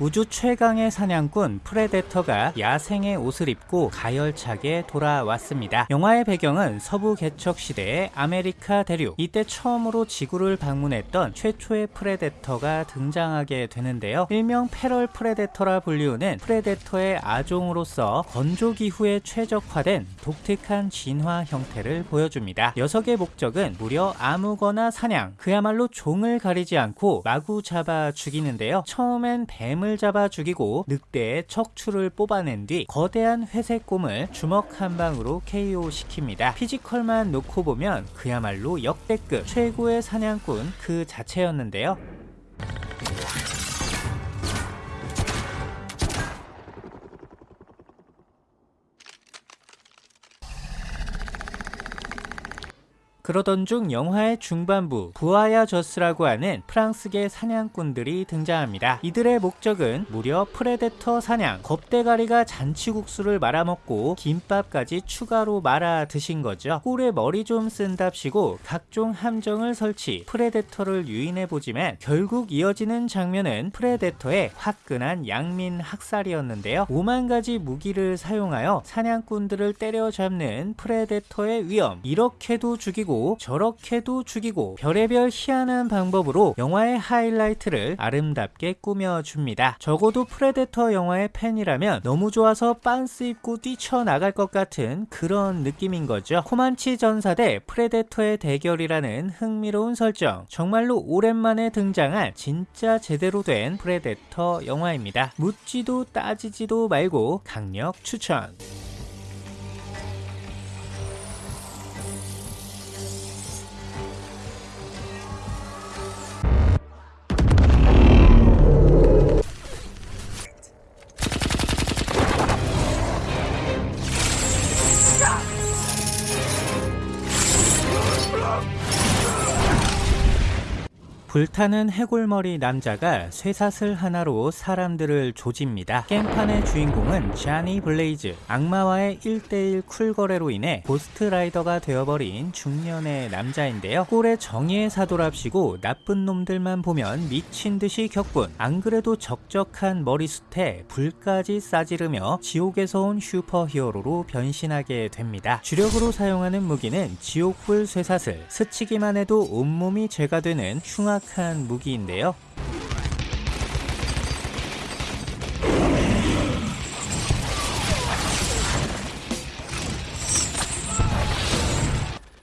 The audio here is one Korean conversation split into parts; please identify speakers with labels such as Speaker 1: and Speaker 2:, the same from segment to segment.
Speaker 1: 우주 최강의 사냥꾼 프레데터가 야생의 옷을 입고 가열차게 돌아왔습니다. 영화의 배경은 서부 개척 시대의 아메리카 대륙. 이때 처음으로 지구를 방문했던 최초의 프레데터가 등장하게 되는데요. 일명 feral 프레데터라 불리우는 프레데터의 아종으로서 건조 기후에 최적화된 독특한 진화 형태를 보여줍니다. 녀석의 목적은 무려 아무거나 사냥, 그야말로 종을 가리지 않고 마구 잡아 죽이는데요. 처음엔 뱀을 곰을 잡아 죽이고 늑대의 척추를 뽑아낸 뒤 거대한 회색 곰을 주먹 한 방으로 KO 시킵니다. physical만 놓고 보면 그야말로 역대급 최고의 사냥꾼 그 자체였는데요. 그러던 중 영화의 중반부 voyageurs라고 하는 프랑스계 사냥꾼들이 등장합니다. 이들의 목적은 무려 프레데터 사냥, 겁대가리가 잔치국수를 말아먹고 김밥까지 추가로 말아 드신 거죠. 꼴에 머리 좀 쓴답시고 각종 함정을 설치, 프레데터를 유인해보지만 결국 이어지는 장면은 프레데터의 화끈한 양민 학살이었는데요. 5만 가지 무기를 사용하여 사냥꾼들을 때려잡는 프레데터의 위엄, 이렇게도 죽이고 저렇게도 죽이고 별의별 희한한 방법으로 영화의 하이라이트를 아름답게 꾸며줍니다. 적어도 프레데터 영화의 팬이라면 너무 좋아서 빤스 입고 뛰쳐나갈 것 같은 그런 느낌인 거죠. 코만치 전사 대 프레데터의 대결이라는 흥미로운 설정 정말로 오랜만에 등장한 진짜 제대로 된 프레데터 영화입니다. 묻지도 따지지도 말고 강력 추천 불타는 해골머리 남자가 쇠사슬 하나로 사람들을 조집니다. 깽판의 주인공은 쟈니 블레이즈. 악마와의 1대1 쿨거래로 인해 고스트라이더가 되어버린 중년의 남자인데요. 꼴에 정의의 사도랍시고 나쁜 놈들만 보면 미친 듯이 격분. 안 그래도 적적한 머리숱에 불까지 싸지르며 지옥에서 온 슈퍼히어로로 변신하게 됩니다. 주력으로 사용하는 무기는 지옥불 쇠사슬. 스치기만 해도 온몸이 재가 되는 흉악 흉악한 무기인데요.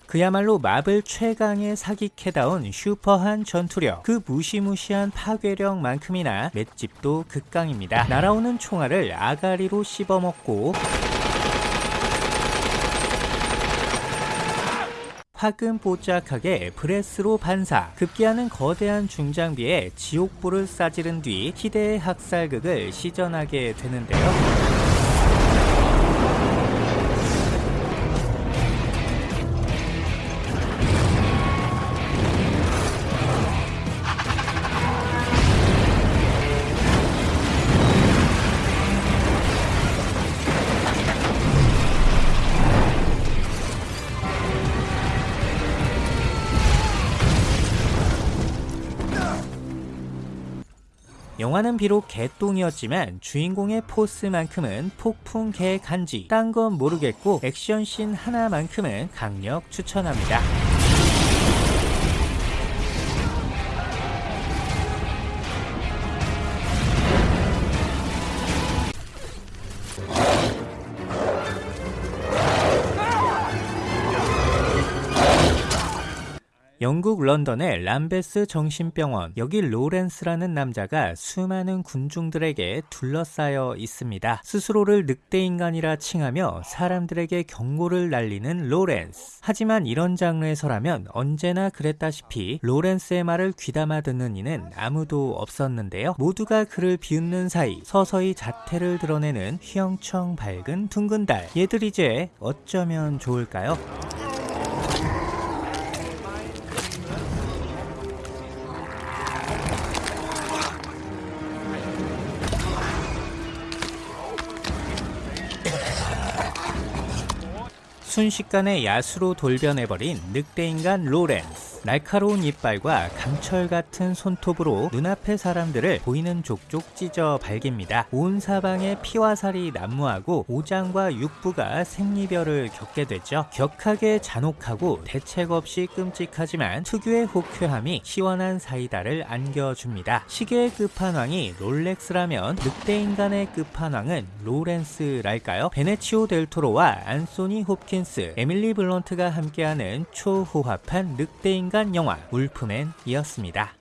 Speaker 1: 그야말로 마블 최강의 사기캐다운 슈퍼한 전투력 그 무시무시한 파괴력만큼이나 맷집도 극강입니다 날아오는 총알을 아가리로 씹어먹고 화끈뽀짝하게 브레스로 반사 급기야는 거대한 중장비에 지옥불을 싸지른 뒤 희대의 학살극을 시전하게 되는데요 영화는 비록 개똥이었지만 주인공의 포스만큼은 폭풍 개 간지 딴 건 모르겠고 액션씬 하나만큼은 강력 추천합니다. 영국 런던의 람베스 정신병원 여기 로렌스라는 남자가 수많은 군중들에게 둘러싸여 있습니다. 스스로를 늑대인간이라 칭하며 사람들에게 경고를 날리는 로렌스 하지만 이런 장르에서라면 언제나 그랬다시피 로렌스의 말을 귀담아 듣는 이는 아무도 없었는데요. 모두가 그를 비웃는 사이 서서히 자태를 드러내는 휘영청 밝은 둥근 달 얘들 이제 어쩌면 좋을까요? 순식간에 야수로 돌변해버린 늑대인간 로렌스 날카로운 이빨과 강철 같은 손톱으로 눈앞의 사람들을 보이는 족족 찢어 발깁니다. 온 사방에 피와 살이 난무하고 오장과 육부가 생이별을 겪게 되죠. 격하게 잔혹하고 대책 없이 끔찍하지만 특유의 호쾌함이 시원한 사이다를 안겨줍니다. 시계의 끝판왕이 롤렉스라면 늑대 인간의 끝판왕은 로렌스랄까요? 베네치오 델토로와 안소니 홉킨스, 에밀리 블런트가 함께하는 초호화한 늑대 인간 영화 울프맨이었습니다.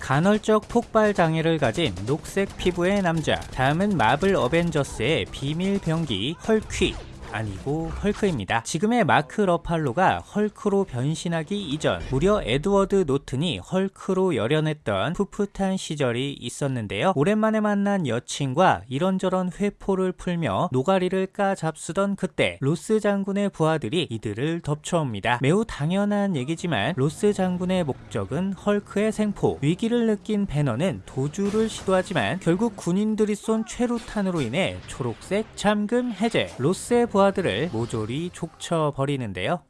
Speaker 1: 간헐적 폭발 장애를 가진 녹색 피부의 남자. 다음은 마블 어벤져스의 비밀 병기 헐퀴. 아니고 헐크입니다. 지금의 마크 러팔로가 헐크로 변신하기 이전 무려 에드워드 노튼이 헐크로 열연했던 풋풋한 시절이 있었는데요. 오랜만에 만난 여친과 이런저런 회포를 풀며 노가리를 까잡수던 그때 로스 장군의 부하들이 이들을 덮쳐옵니다. 매우 당연한 얘기지만 로스 장군의 목적은 헐크의 생포 위기를 느낀 배너는 도주를 시도하지만 결국 군인들이 쏜 최루탄으로 인해 초록색 잠금 해제 로스의 부하 부하들을 모조리 족쳐버리는데요.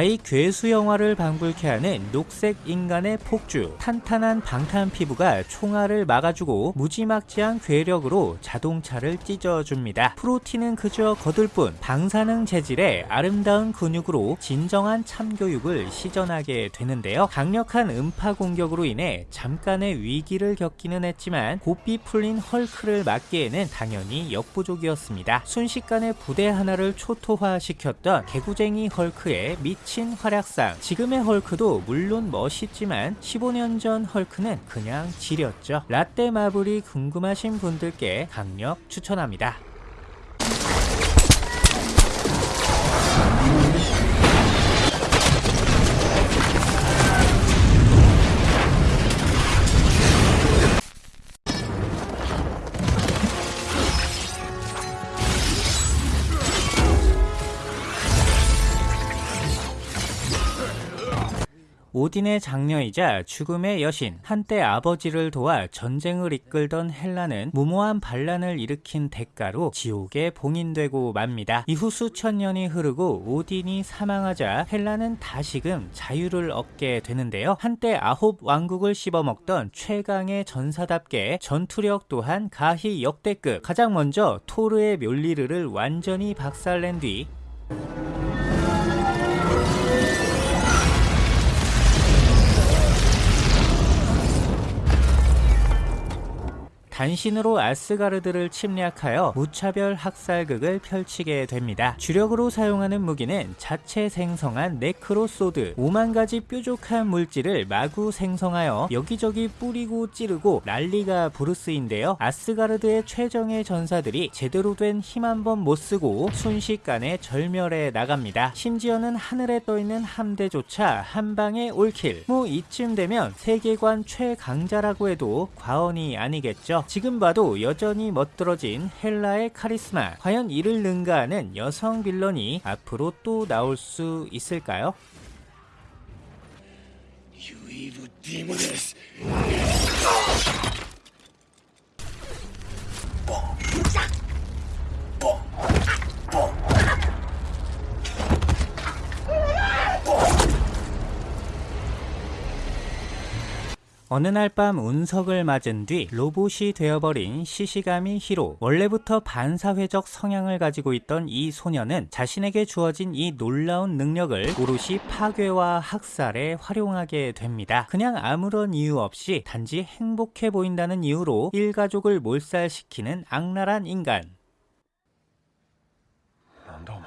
Speaker 1: 가히 괴수 영화를 방불케 하는 녹색 인간의 폭주 탄탄한 방탄 피부가 총알을 막아주고 무지막지한 괴력으로 자동차를 찢어줍니다. 프로틴은 그저 거들 뿐 방사능 재질의 아름다운 근육으로 진정한 참교육을 시전하게 되는데요. 강력한 음파 공격으로 인해 잠깐의 위기를 겪기는 했지만 곱비 풀린 헐크를 막기에는 당연히 역부족이었습니다. 순식간에 부대 하나를 초토화시켰던 개구쟁이 헐크의 미미 친 활약상 지금의 헐크도 물론 멋있지만 15년 전 헐크는 그냥 지렸죠. 라떼 마블이 궁금하신 분들께 강력 추천합니다 오딘의 장녀이자 죽음의 여신, 한때 아버지를 도와 전쟁을 이끌던 헬라는 무모한 반란을 일으킨 대가로 지옥에 봉인되고 맙니다. 이후 수천 년이 흐르고 오딘이 사망하자 헬라는 다시금 자유를 얻게 되는데요. 한때 아홉 왕국을 씹어먹던 최강의 전사답게 전투력 또한 가히 역대급 가장 먼저 토르의 멸리르를 완전히 박살낸 뒤 단신으로 아스가르드를 침략하여 무차별 학살극을 펼치게 됩니다. 주력으로 사용하는 무기는 자체 생성한 네크로소드 5만 가지 뾰족한 물질을 마구 생성하여 여기저기 뿌리고 찌르고 난리가 부르스인데요. 아스가르드의 최정예 전사들이 제대로 된 힘 한 번 못쓰고 순식간에 절멸해 나갑니다. 심지어는 하늘에 떠있는 함대조차 한방에 all kill 뭐 이쯤 되면 세계관 최강자라고 해도 과언이 아니겠죠. 지금 봐도 여전히 멋들어진 헬라의 카리스마 과연 이를 능가하는 여성 villain이 앞으로 또 나올 수 있을까요? 어느 날 밤 운석을 맞은 뒤 로봇이 되어버린 시시가미 히로 원래부터 반사회적 성향을 가지고 있던 이 소녀는 자신에게 주어진 이 놀라운 능력을 오롯이 파괴와 학살에 활용하게 됩니다 그냥 아무런 이유 없이 단지 행복해 보인다는 이유로 일가족을 몰살시키는 악랄한 인간
Speaker 2: 난다 오마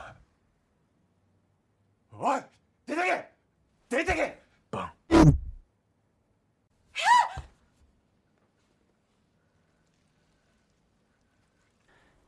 Speaker 2: 어이! 대장님!
Speaker 1: 대장님!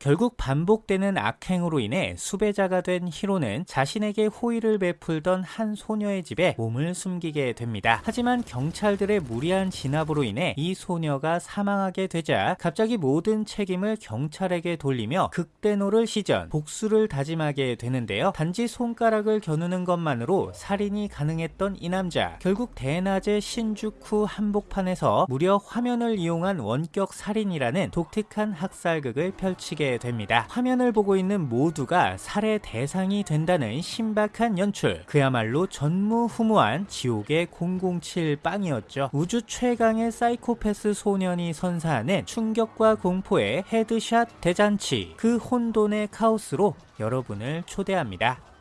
Speaker 1: 결국 반복되는 악행으로 인해 수배자가 된 히로는 자신에게 호의를 베풀던 한 소녀의 집에 몸을 숨기게 됩니다. 하지만 경찰들의 무리한 진압으로 인해 이 소녀가 사망하게 되자 갑자기 모든 책임을 경찰에게 돌리며 극대노를 시전 복수를 다짐하게 되는데요. 단지 손가락을 겨누는 것만으로 살인이 가능했던 이 남자 결국 대낮에 신주쿠 한복판에서 무려 화면을 이용한 원격 살인이라는 독특한 학살극을 펼치게 됩니다. 화면을 보고 있는 모두가 살해 대상이 된다는 신박한 연출 그야말로 전무후무한 지옥의 007 빵이었죠. 우주 최강의 사이코패스 소년이 선사하는 충격과 공포의 headshot 대잔치 그 혼돈의 카오스로 여러분을 초대합니다.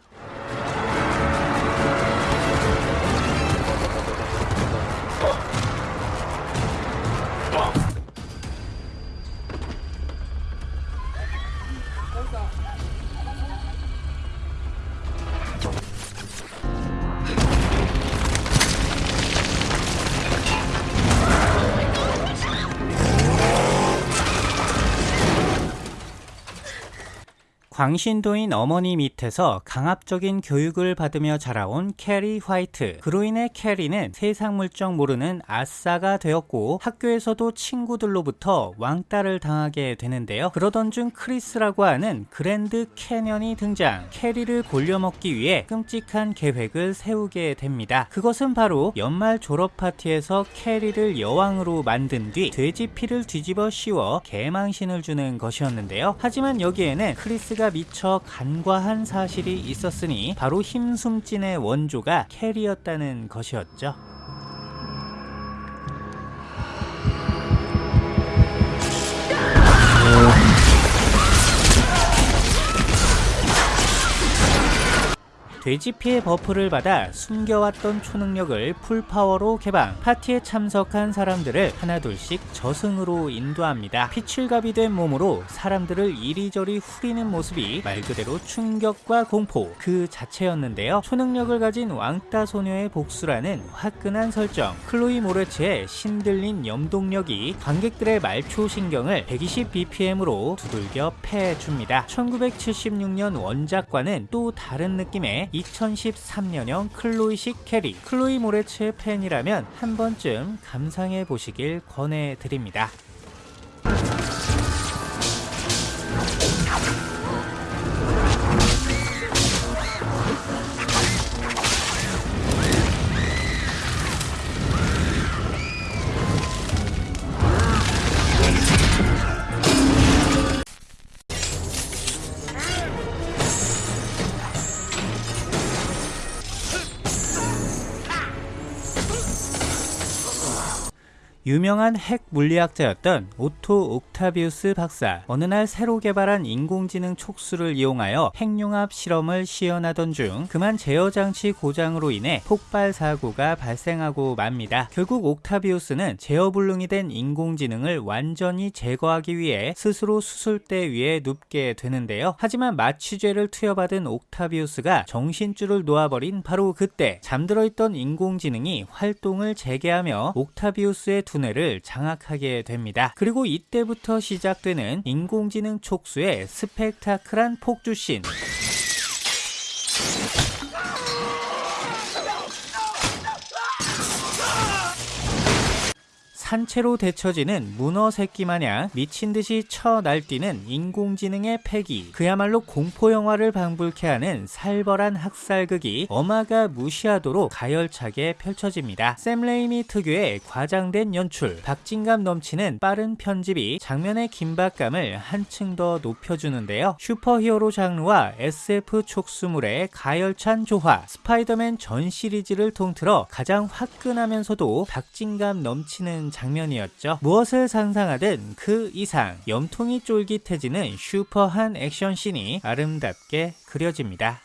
Speaker 1: 광신도인 어머니 밑에서 강압적인 교육을 받으며 자라온 캐리 화이트. 그로 인해 캐리는 세상 물정 모르는 아싸가 되었고 학교에서도 친구들로부터 왕따를 당하게 되는데요. 그러던 중 크리스라고 하는 그랜드 캐년이 등장. 캐리를 골려먹기 위해 끔찍한 계획을 세우게 됩니다. 그것은 바로 연말 졸업 파티에서 캐리를 여왕으로 만든 뒤 돼지 피를 뒤집어 씌워 개망신을 주는 것이었는데요. 하지만 여기에는 크리스가 캐리가 미처 간과한 사실이 있었으니 바로 힘숨진의 원조가 캐리였다는 것이었죠. 돼지 피의 buff를 받아 숨겨왔던 초능력을 full power로 개방. 파티에 참석한 사람들을 하나둘씩 저승으로 인도합니다. 피칠갑이 된 몸으로 사람들을 이리저리 후리는 모습이 말 그대로 충격과 공포 그 자체였는데요. 초능력을 가진 왕따 소녀의 복수라는 화끈한 설정. 클로이 모레츠의 신들린 염동력이 관객들의 말초 신경을 120bpm으로 두들겨 패줍니다. 1976년 원작과는 또 다른 느낌의 2013년형 클로이식 캐리 클로이 모레츠의 팬이라면 한 번쯤 감상해 보시길 권해드립니다. 유명한 핵 물리학자였던 오토 옥타비우스 박사 어느 날 새로 개발한 인공지능 촉수를 이용하여 핵융합 실험을 시연하던 중 그만 제어장치 고장으로 인해 폭발 사고가 발생하고 맙니다. 결국 옥타비우스는 제어불능이 된 인공지능을 완전히 제거하기 위해 스스로 수술대 위에 눕게 되는데요. 하지만 마취제를 투여받은 옥타비우스가 정신줄을 놓아버린 바로 그때 잠들어 있던 인공지능이 활동을 재개하며 옥타비우스의 두뇌를 장악하게 됩니다. 그리고 이때부터 시작되는 인공지능 촉수의 스펙타클한 폭주씬 산채로 데쳐지는 문어 새끼 마냥 미친 듯이 쳐 날뛰는 인공지능의 패기 그야말로 공포 영화를 방불케 하는 살벌한 학살극이 어마가 무시하도록 가열차게 펼쳐집니다. 샘 레이미 특유의 과장된 연출 박진감 넘치는 빠른 편집이 장면의 긴박감을 한층 더 높여주는데요. 슈퍼히어로 장르와 SF 촉수물의 가열찬 조화 스파이더맨 전 시리즈를 통틀어 가장 화끈하면서도 박진감 넘치는 장면이었죠. 무엇을 상상하든 그 이상 염통이 쫄깃해지는 슈퍼한 액션씬이 아름답게 그려집니다.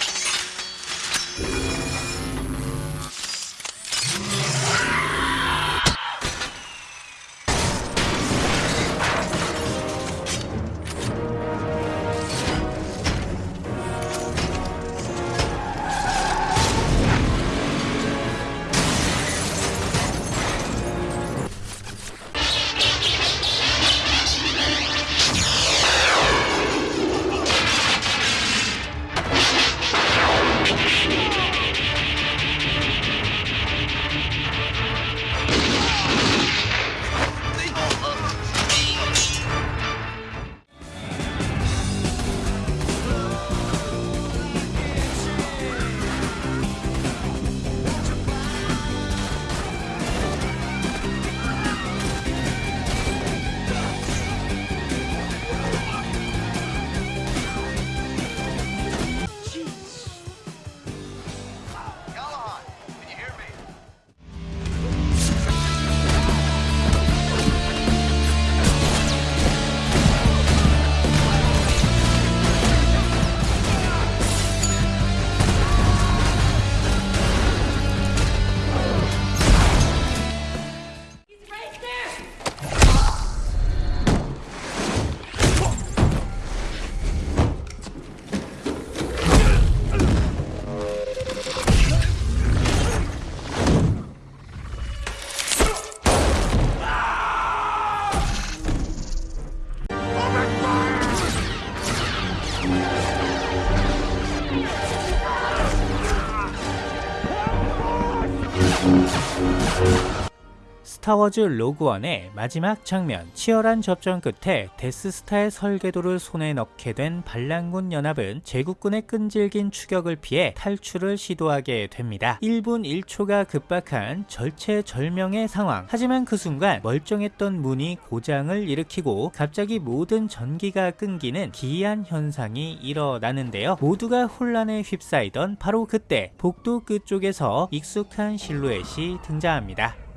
Speaker 1: 스타워즈 로그원의 마지막 장면 치열한 접전 끝에 데스스타의 설계도를 손에 넣게 된 반란군 연합은 제국군의 끈질긴 추격을 피해 탈출을 시도하게 됩니다. 1분 1초가 급박한 절체절명의 상황 하지만 그 순간 멀쩡했던 문이 고장을 일으키고 갑자기 모든 전기가 끊기는 기이한 현상이 일어나는데요. 모두가 혼란에 휩싸이던 바로 그때 복도 끝쪽에서 익숙한 실루엣이 등장합니다.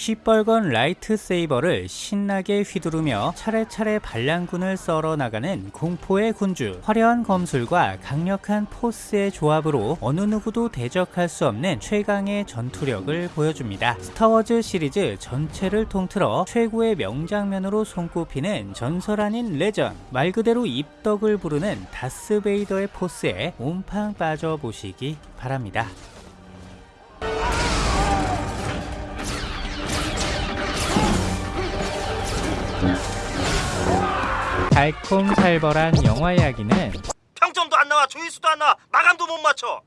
Speaker 1: 시뻘건 lightsaber를 신나게 휘두르며 차례차례 반란군을 썰어 나가는 공포의 군주. 화려한 검술과 강력한 포스의 조합으로 어느 누구도 대적할 수 없는 최강의 전투력을 보여줍니다. 스타워즈 시리즈 전체를 통틀어 최고의 명장면으로 손꼽히는 전설 아닌 레전드. 말 그대로 입덕을 부르는 다스베이더의 포스에 옴팡 빠져보시기 바랍니다 달콤살벌한 영화 이야기는
Speaker 2: 평점도 안 나와 조회수도 안 나와. 마감도 못 맞춰